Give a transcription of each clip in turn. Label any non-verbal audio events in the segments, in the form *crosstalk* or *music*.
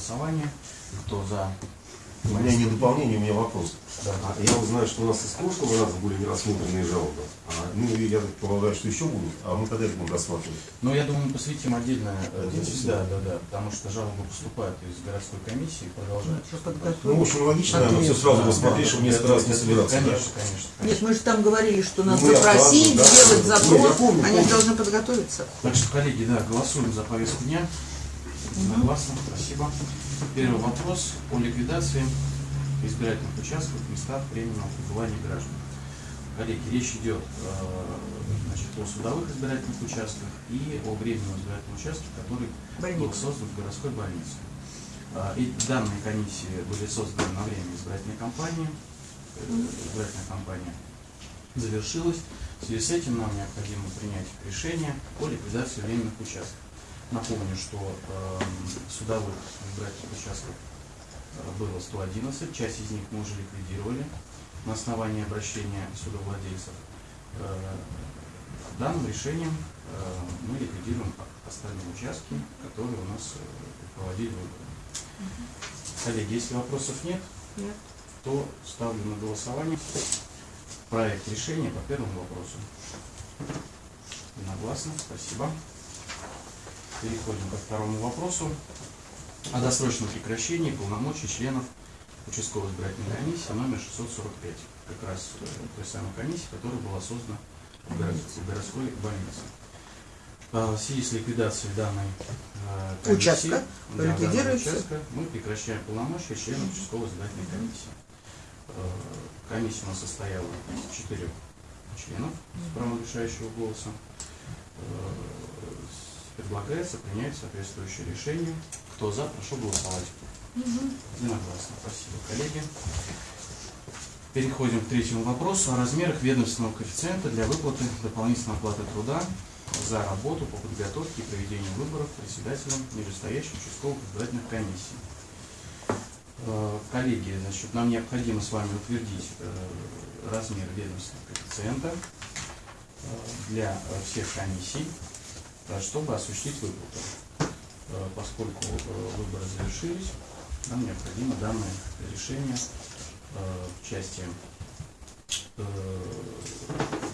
голосование. Кто за? У меня не дополнение, у меня вопрос. Да. А Я вот знаю, что у нас из прошлого раза были нерассмотренные жалобы. А, ну, я так полагаю, что еще будут. А мы когда их будем рассматривать? Ну, я думаю, мы посвятим отдельное... э, Отдельное Да, да, да. Потому что жалобы поступают из городской комиссии и продолжают. Что Ну, в общем, логично, наверное, все сразу посмотреть, чтобы несколько раз не собираться. да? Конечно, конечно. Нет, мы же там говорили, что надо Ну, запросить, да. сделать Не, я запрос, помню, они помню. должны подготовиться. Так что, коллеги, да, голосуем за повестку дня. Согласны, спасибо. Первый вопрос о ликвидации избирательных участков в местах временного пребывания граждан. Коллеги, речь идет э, значит, о судовых избирательных участках и о временном избирательном участке, который был Больница. создан в городской больнице. А, И данные комиссии были созданы на время избирательной кампании. Э, Избирательная кампания завершилась. В связи с этим нам необходимо принять решение о ликвидации временных участков. Напомню, что эм, судовых избирательных участков э, было 111, часть из них мы уже ликвидировали на основании обращения судовладельцев. Э, Данным решением э, мы ликвидируем остальные участки, которые у нас э, проводили выборы. Коллеги, если вопросов нет, Нет. то ставлю на голосование проект решения по первому вопросу. Единогласно, спасибо. Переходим ко второму вопросу о досрочном прекращении полномочий членов участковой избирательной комиссии номер 645. Как раз э, той самой комиссии, которая была создана в горо- в городской больнице. А, В связи с ликвидацией данной э, комиссии, Участка да, данного участка, мы прекращаем полномочия членов участковой избирательной комиссии. Э, Комиссия у нас состояла из четырех членов с правом решающего голоса. Предлагается принять соответствующее решение. Кто за, прошу голосовать. Единогласно. Спасибо, коллеги. Переходим к третьему вопросу о размерах ведомственного коэффициента для выплаты дополнительной оплаты труда за работу по подготовке и проведению выборов председателем нижестоящих участковых избирательных комиссий. Э, Коллеги, значит, нам необходимо с вами утвердить э, размер ведомственного коэффициента э, для всех комиссий, чтобы осуществить выплату. Э, Поскольку э, выборы завершились, нам необходимо данное решение э, в части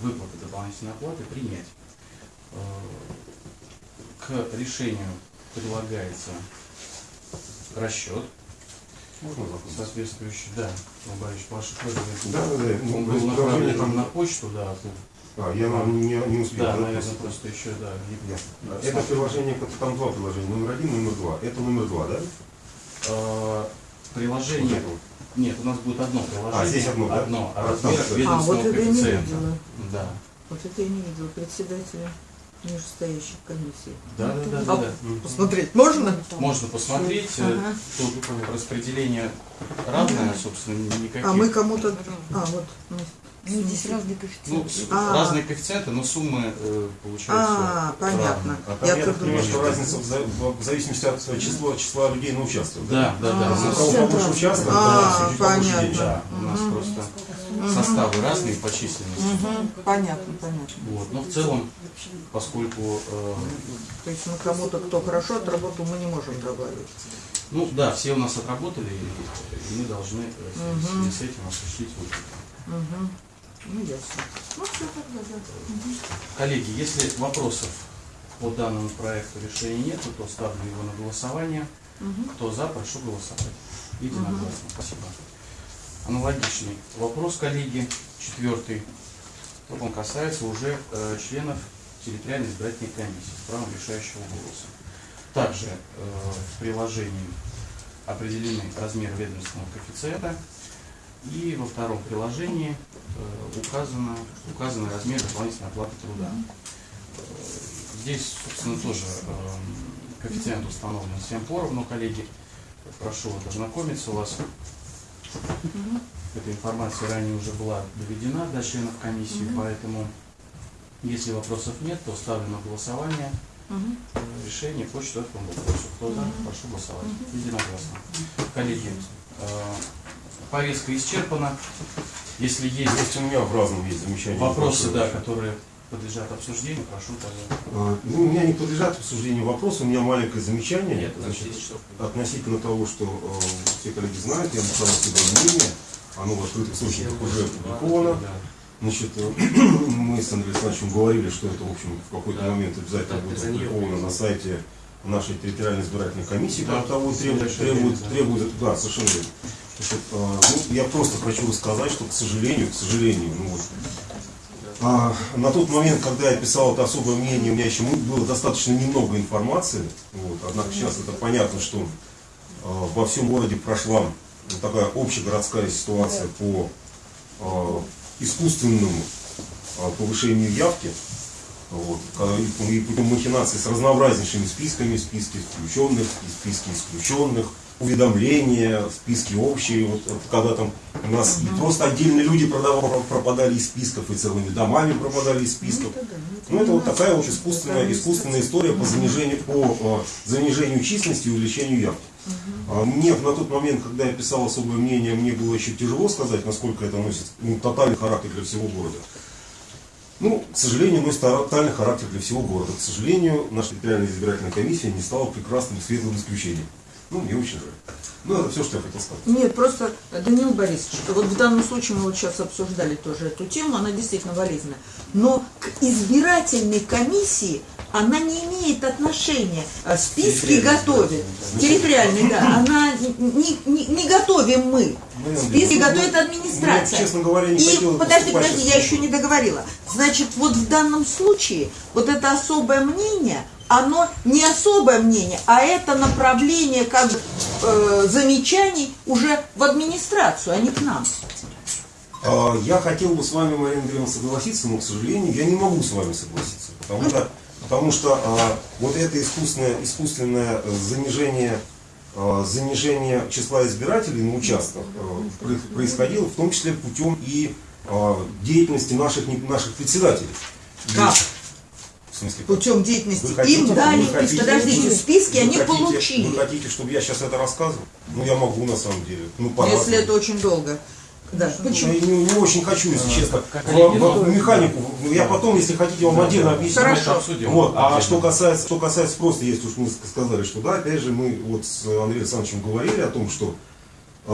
выплаты дополнительной оплаты принять. К решению прилагается расчет Можно вопрос? соответствующий, да, Борисович, ваши просьбы. Да, да, да. Он был направлен на почту, да. А, я не, не успел. да, наверное, просто. просто еще, да, не- Ясно. Это приложение, там два приложения, номер один, номер два. Это номер два, да? Вот Приложение, нет, у нас будет одно приложение. А, здесь одно, да? Одно, А, размерах там, А, ведомственного вот это я не коэффициента. видела. Да, Вот это я не видела. Председателя нижестоящих комиссий. да, да, да, да, А, да. Посмотреть можно? Можно посмотреть, э, Ага. тут распределение равное, собственно, никаких. А мы кому-то... А, вот. ну, Ну, здесь разные Ну, коэффициенты. с- А. разные коэффициенты, но суммы э, получаются А, понятно. равные. А там, Я я, понимаю, что думаю, разница в, за- в зависимости от числа, числа людей на участок. Да, да, да. А, у У нас- кого побольше участков, А, то чуть побольше понятно. денег. Да, у нас просто составы разные по численности. Мгм, Понятно, понятно. Вот. Но в целом, поскольку, э, То есть мы кому-то, кто хорошо отработал, мы не можем добавить. ну да, все у нас отработали, и, мы должны Мгм. с этим осуществить выплату. Угу. Ну, ясно. Ну, все тогда, да. Коллеги, если вопросов по данному проекту решения нет, то ставлю его на голосование. Мгм. Кто за, прошу голосовать. Единогласно. Спасибо. Аналогичный вопрос, коллеги, четвертый. Только он касается уже э, членов территориальной избирательной комиссии с правом решающего голоса. Также э, в приложении определены размеры ведомственного коэффициента. И во втором приложении э, указано, указаны размеры дополнительной оплаты труда. Э, Здесь, собственно, тоже эм, коэффициент установлен всем поровну, коллеги. Прошу вот ознакомиться у вас. Мгм. Эта информация ранее уже была доведена до членов комиссии, Мгм. поэтому, если вопросов нет, то ставлю на голосование э, решение по четвертому вопросу. Кто за, прошу голосовать. Единогласно. Коллеги, э, повестка исчерпана. Если есть Есть у меня в разном есть замечания. вопросы, да, которые подлежат обсуждению. Прошу тогда. А, Ну, у меня не подлежат обсуждению вопрос, у меня маленькое замечание. Нет, Значит, относительно того, что э, все коллеги знают, я написал свое мнение, оно в открытых источниках уже опубликовано. Да. Значит, э, *clears throat* мы с Андреем Александровичем говорили, что это, в общем, в какой-то Да. момент обязательно Так, будет опубликовано на сайте нашей территориальной избирательной комиссии, Да, того требует, требует, да. требует, да, совершенно верно. Значит, э, ну, я просто хочу рассказать, что, к сожалению, к сожалению, ну вот, на тот момент, когда я писал это особое мнение, у меня еще было достаточно немного информации. Вот, однако сейчас это понятно, что а, во всем городе прошла такая общегородская ситуация по а, искусственному а, повышению явки. Вот, а, и, путем махинаций с разнообразнейшими списками, списки включенных, и списки исключенных, уведомления, списки общие, вот, вот когда там у нас и просто отдельные люди продавали, пропадали из списков, и целыми домами пропадали из списков. Ну, это вот такая вот искусственная, искусственная история по занижению, по э, занижению численности и увеличению явки. А Мне на тот момент, когда я писал особое мнение, мне было еще тяжело сказать, насколько это носит ну, тотальный характер для всего города. Ну, к сожалению, носит тотальный характер для всего города. К сожалению, наша территориальная избирательная комиссия не стала прекрасным светлым исключением. Ну, мне очень жаль. Ну, это все, что я хотел сказать. Нет, просто, Данил Борисович, вот в данном случае мы вот сейчас обсуждали тоже эту тему, она действительно валидна. Но к избирательной комиссии она не имеет отношения. А Списки готовит. избирательной, Территориальной, да. Она не, не- не готовим мы. Ну, Списки ну, готовит ну, администрация. ну, честно говоря, не И подожди, подожди, я еще не договорила. Значит, вот в данном случае вот это особое мнение, оно не особое мнение, а это направление как бы, э, замечаний уже в администрацию, а не к нам. А, Я хотел бы с вами, Марина Андреевна, согласиться, но, к сожалению, я не могу с вами согласиться. Потому что, потому что а, вот это искусственное, искусственное занижение, а, занижение числа избирателей на участках про- происходило в том числе путем и а, деятельности наших, наших председателей. Как? В смысле, как? Путем деятельности Вы хотите- им дали, вы хотите- подождите, списки они хотите- получили. Вы хотите, чтобы я сейчас это рассказывал? Ну, я могу, на самом деле. Ну. Если это очень долго. Да. Почему? Я не, не очень хочу, если честно, как в, коллеги, в- в механику. Я потом, если хотите, вам отдельно объясню. Хорошо. Обсудим. Вот. А что касается, что касается просто, если уж мы сказали, что да, опять же, мы вот с Андреем Александровичем говорили о том, что к